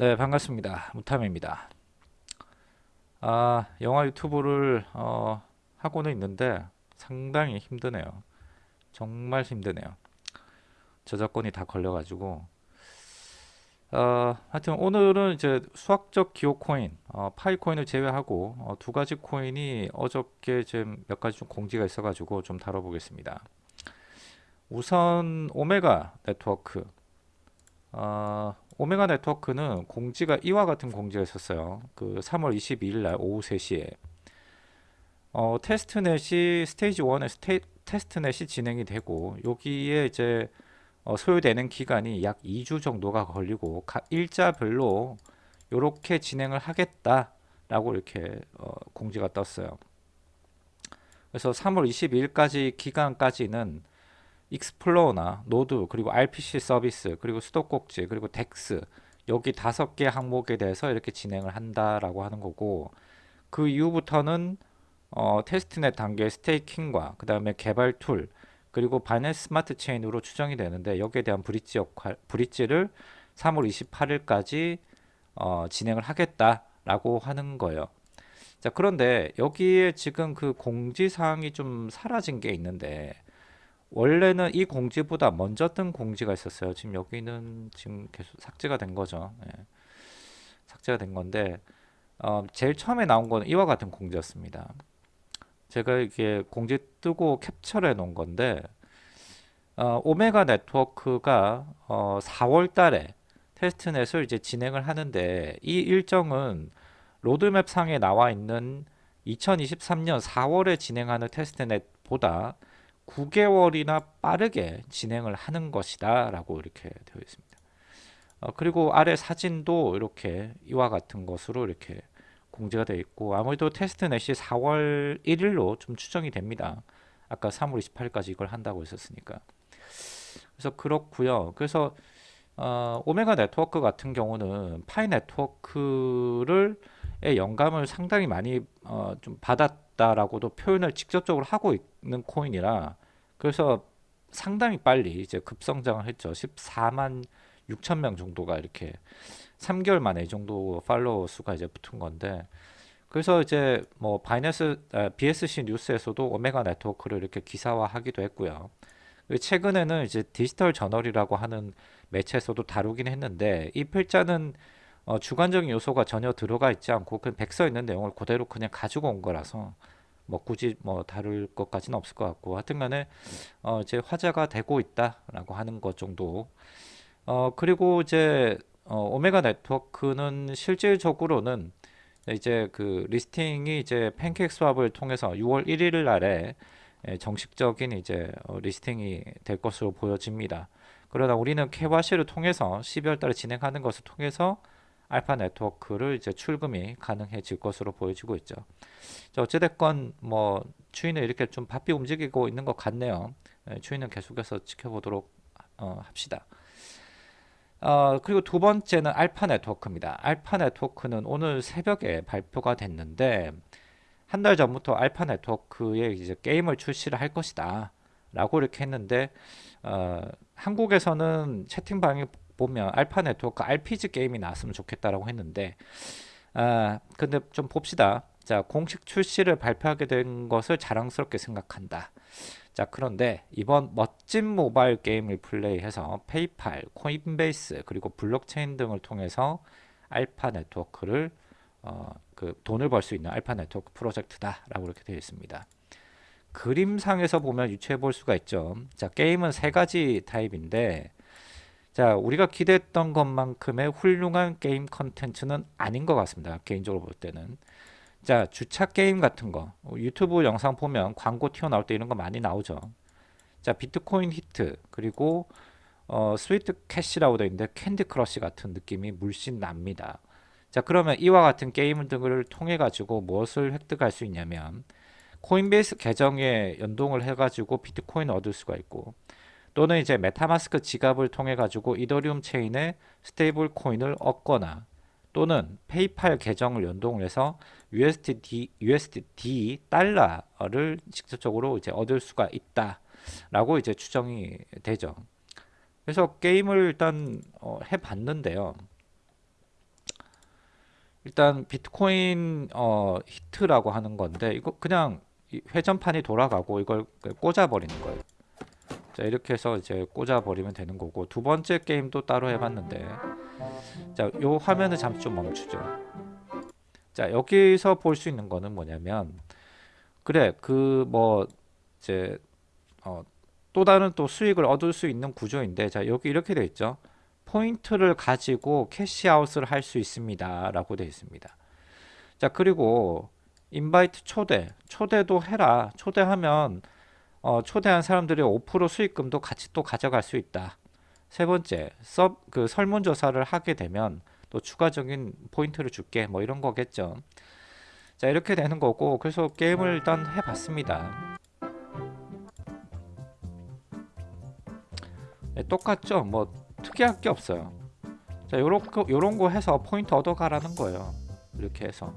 네 반갑습니다. 무탐입니다. 아 영화 유튜브를 어, 하고는 있는데 상당히 힘드네요. 정말 힘드네요. 저작권이 다 걸려 가지고. 어, 하여튼 오늘은 이제 수학적 기호 코인 어, 파이 코인을 제외하고 어, 두 가지 코인이 어저께 좀몇 가지 좀 공지가 있어 가지고 좀 다뤄보겠습니다. 우선 오메가 네트워크. 어, 오메가 네트워크는 공지가 이와 같은 공지가 있었어요. 그 3월 22일 날 오후 3시에 어, 테스트넷이 스테이지 1의 스테, 테스트넷이 진행이 되고 여기에 이제 어, 소요되는 기간이 약 2주 정도가 걸리고 각 일자별로 이렇게 진행을 하겠다라고 이렇게 어, 공지가 떴어요. 그래서 3월 22일까지 기간까지는 explorer나 노드 그리고 RPC 서비스 그리고 수도꼭지 그리고 DEX 여기 다섯 개 항목에 대해서 이렇게 진행을 한다라고 하는 거고 그 이후부터는 어, testnet 단계 staking과 그 다음에 개발 툴 그리고 바이낸스 스마트 체인으로 추정이 되는데 여기에 대한 브릿지 역할 브릿지를 3월 28일까지 어, 진행을 하겠다라고 하는 거예요. 자 그런데 여기에 지금 그 공지사항이 좀 사라진 게 있는데 원래는 이 공지보다 먼저 뜬 공지가 있었어요. 지금 여기는 지금 계속 삭제가 된 거죠. 예. 삭제가 된 건데 어, 제일 처음에 나온 거는 이와 같은 공지였습니다. 제가 이게 공지 뜨고 캡처를 해 놓은 건데 어, 오메가 네트워크가 어, 4월 달에 테스트넷을 이제 진행을 하는데 이 일정은 로드맵 상에 나와 있는 2023년 4월에 진행하는 테스트넷보다 9개월이나 빠르게 진행을 하는 것이다 라고 이렇게 되어 있습니다. 어, 그리고 아래 사진도 이렇게 이와 같은 것으로 이렇게 공지가 되어 있고 아무래도 테스트넷이 4월 1일로 좀 추정이 됩니다. 아까 3월 28일까지 이걸 한다고 했었으니까. 그래서 그렇고요. 그래서 어, 오메가 네트워크 같은 경우는 파이 네트워크를 영감을 상당히 많이 어, 좀 받았 다라고도 표현을 직접적으로 하고 있는 코인이라 그래서 상당히 빨리 이제 급성장을 했죠. 14만 6천 명 정도가 이렇게 3개월 만에 이 정도 팔로워 수가 이제 붙은 건데 그래서 이제 뭐 바이낸스 아, BSC 뉴스에서도 오메가 네트워크를 이렇게 기사화하기도 했고요. 최근에는 이제 디지털 저널이라고 하는 매체에서도 다루긴 했는데 이 필자는 어, 주관적인 요소가 전혀 들어가 있지 않고 그 백서 있는 내용을 그대로 그냥 가지고 온 거라서 뭐 굳이 뭐 다룰 것까지는 없을 것 같고 하여튼간에 어 이제 화제가 되고 있다라고 하는 것 정도 어 그리고 이제 어 오메가 네트워크는 실질적으로는 이제 그 listing이 이제 팬케이크 스왑을 통해서 6월 1일 날에 정식적인 이제 어 listing이 될 것으로 보여집니다. 그러나 우리는 케와시를 통해서 12월 달에 진행하는 것을 통해서 알파 네트워크를 이제 출금이 가능해질 것으로 보여지고 있죠. 자, 어찌됐건 뭐 추이는 이렇게 좀 바삐 움직이고 있는 것 같네요. 네, 추이는 계속해서 지켜보도록 어, 합시다. 어, 그리고 두 번째는 알파 네트워크입니다. 알파 네트워크는 오늘 새벽에 발표가 됐는데 한 달 전부터 알파 네트워크에 이제 게임을 출시를 할 것이다 라고 이렇게 했는데 어, 한국에서는 채팅방에 보면 알파 네트워크 RPG 게임이 나왔으면 좋겠다라고 했는데 아 근데 좀 봅시다. 자 공식 출시를 발표하게 된 것을 자랑스럽게 생각한다. 자 그런데 이번 멋진 모바일 게임을 플레이해서 페이팔, 코인베이스 그리고 블록체인 등을 통해서 알파 네트워크를 어, 그 돈을 벌 수 있는 알파 네트워크 프로젝트다 라고 이렇게 되어 있습니다. 그림상에서 보면 유추해 볼 수가 있죠. 자 게임은 세 가지 타입인데 자 우리가 기대했던 것만큼의 훌륭한 게임 컨텐츠는 아닌 것 같습니다. 개인적으로 볼 때는. 자 주차 게임 같은 거. 유튜브 영상 보면 광고 튀어나올 때 이런 거 많이 나오죠. 자 비트코인 히트 그리고 어, 스위트 캐시라고 되어 있는데 캔디 크러쉬 같은 느낌이 물씬 납니다. 자 그러면 이와 같은 게임 등을 통해 가지고 무엇을 획득할 수 있냐면 코인베이스 계정에 연동을 해 가지고 비트코인 얻을 수가 있고 또는 이제 메타마스크 지갑을 통해 가지고 이더리움 체인에 스테이블 코인을 얻거나 또는 페이팔 계정을 연동을 해서 USD, USD 달러를 직접적으로 이제 얻을 수가 있다 라고 이제 추정이 되죠 그래서 게임을 일단 어, 해봤는데요 일단 비트코인 어, 히트라고 하는 건데 이거 그냥 이 회전판이 돌아가고 이걸 꽂아 버리는 거예요. 자 이렇게 해서 이제 꽂아 버리면 되는 거고 두 번째 게임도 따로 해봤는데 자요 화면을 잠시 좀 멈추죠. 자 여기서 볼 수 있는 거는 뭐냐면 그래 그 뭐 이제 어, 또 다른 또 수익을 얻을 수 있는 구조인데 자 여기 이렇게 돼 있죠. 포인트를 가지고 cash out을 할 수 있습니다. 라고 되어 있습니다. 자 그리고 invite 초대 초대도 해라 초대하면 어, 초대한 사람들의 5% 수익금도 같이 또 가져갈 수 있다. 세 번째 섭그 설문조사를 하게 되면 또 추가적인 포인트를 줄게 뭐 이런 거겠죠. 자 이렇게 되는 거고 그래서 게임을 일단 해봤습니다. 네, 똑같죠? 뭐 특이할 게 없어요. 자, 요렇게 요런 거 해서 포인트 얻어가라는 거예요. 이렇게 해서.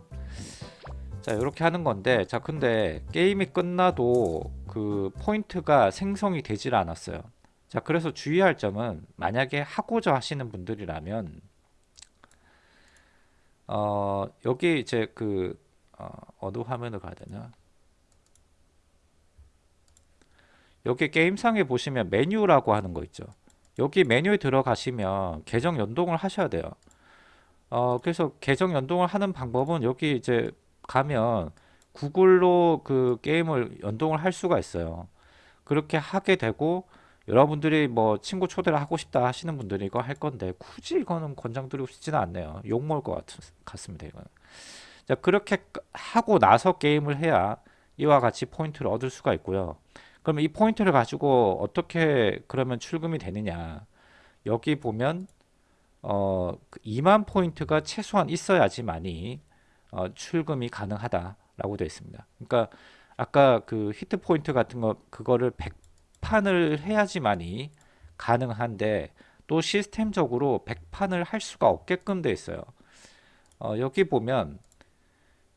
자, 이렇게 하는 건데 자, 근데 게임이 끝나도 그 포인트가 생성이 되질 않았어요. 자, 그래서 주의할 점은 만약에 하고자 하시는 분들이라면 어, 여기 이제 그 어, 어느 화면을 가야 되나? 여기 게임상에 보시면 메뉴라고 하는 거 있죠. 여기 메뉴에 들어가시면 계정 연동을 하셔야 돼요. 어, 그래서 계정 연동을 하는 방법은 여기 이제 가면 구글로 그 게임을 연동을 할 수가 있어요. 그렇게 하게 되고 여러분들이 뭐 친구 초대를 하고 싶다 하시는 분들이 이거 할 건데 굳이 이거는 권장드리고 싶지는 않네요. 욕 먹을 것 같, 같습니다. 이거는. 자 그렇게 하고 나서 게임을 해야 이와 같이 포인트를 얻을 수가 있고요. 그러면 이 포인트를 가지고 어떻게 그러면 출금이 되느냐 여기 보면 어 2만 그 포인트가 최소한 있어야지만이 어, 출금이 가능하다 라고 되어 있습니다. 그러니까 아까 그 히트 포인트 같은 거 그거를 100판을 해야지만이 가능한데 또 시스템적으로 100판을 할 수가 없게끔 되어 있어요. 어, 여기 보면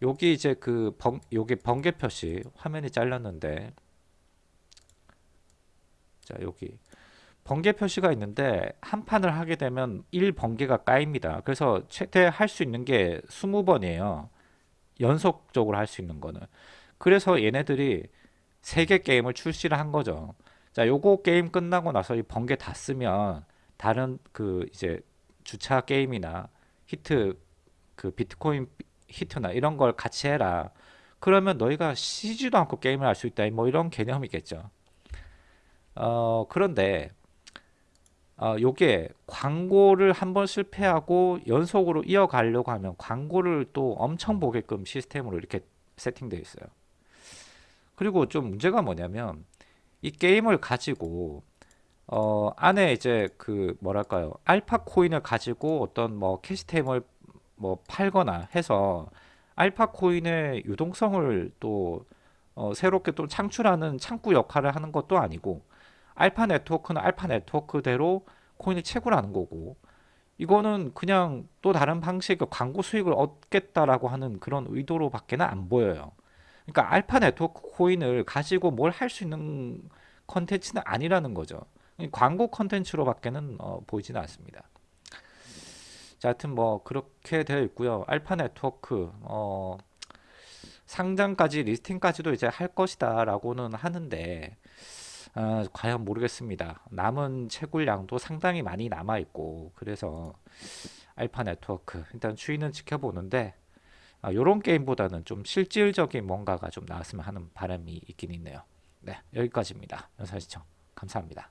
여기 이제 그 번, 여기 번개 표시 화면이 잘렸는데 자 여기 번개 표시가 있는데 한 판을 하게 되면 1번개가 까입니다. 그래서 최대 할 수 있는 게 20번이에요. 연속적으로 할 수 있는 거는. 그래서 얘네들이 3개 게임을 출시를 한 거죠. 자, 요거 게임 끝나고 나서 이 번개 다 쓰면 다른 그 이제 주차 게임이나 히트 그 비트코인 히트나 이런 걸 같이 해라. 그러면 너희가 쉬지도 않고 게임을 할 수 있다. 뭐 이런 개념이겠죠. 어, 그런데 어, 요게 광고를 한 번 실패하고 연속으로 이어가려고 하면 광고를 또 엄청 보게끔 시스템으로 이렇게 세팅되어 있어요. 그리고 좀 문제가 뭐냐면 이 게임을 가지고 어, 안에 이제 그 뭐랄까요 알파 코인을 가지고 어떤 뭐 캐시템을 뭐 팔거나 해서 알파 코인의 유동성을 또 어, 새롭게 또 창출하는 창구 역할을 하는 것도 아니고 알파 네트워크는 알파 네트워크대로 코인을 채굴하는 거고 이거는 그냥 또 다른 방식의 광고 수익을 얻겠다라고 하는 그런 의도로 밖에는 안 보여요. 그러니까 알파 네트워크 코인을 가지고 뭘 할 수 있는 컨텐츠는 아니라는 거죠. 광고 컨텐츠로 밖에는 어, 보이지는 않습니다. 자, 하여튼 뭐 그렇게 되어 있고요. 알파 네트워크 어, 상장까지 listing까지도 이제 할 것이다 라고는 하는데 어, 과연 모르겠습니다. 남은 채굴량도 상당히 많이 남아 있고 그래서 알파 네트워크 일단 추이는 지켜보는데 이런 어, 게임보다는 좀 실질적인 뭔가가 좀 나왔으면 하는 바람이 있긴 있네요. 네 여기까지입니다. 영상 시청 감사합니다.